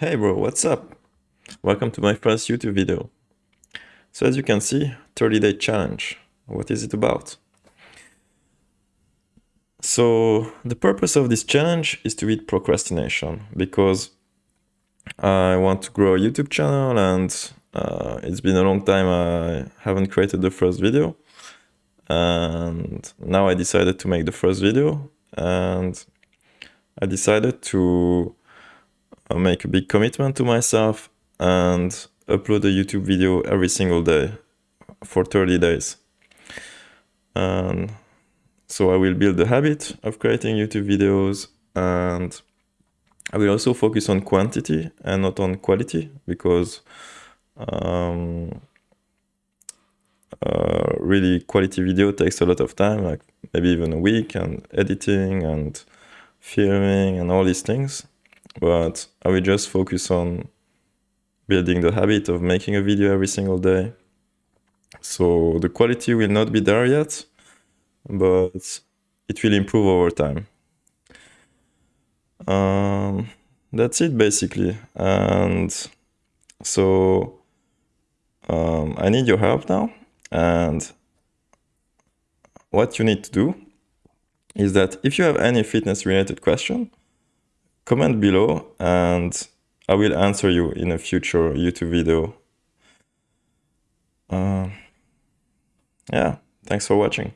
Hey bro, what's up? Welcome to my first YouTube video. So as you can see, 30 day challenge. What is it about? So the purpose of this challenge is to beat procrastination because I want to grow a YouTube channel and uh, it's been a long time I haven't created the first video and now I decided to make the first video and I decided to uh, make a big commitment to myself and upload a YouTube video every single day for 30 days. And so I will build the habit of creating YouTube videos and I will also focus on quantity and not on quality because um, uh, really quality video takes a lot of time, like maybe even a week and editing and filming and all these things. But I will just focus on building the habit of making a video every single day. So the quality will not be there yet, but it will improve over time. Um, that's it basically. And so um, I need your help now. And what you need to do is that if you have any fitness related question, comment below and I will answer you in a future YouTube video. Uh, yeah, thanks for watching.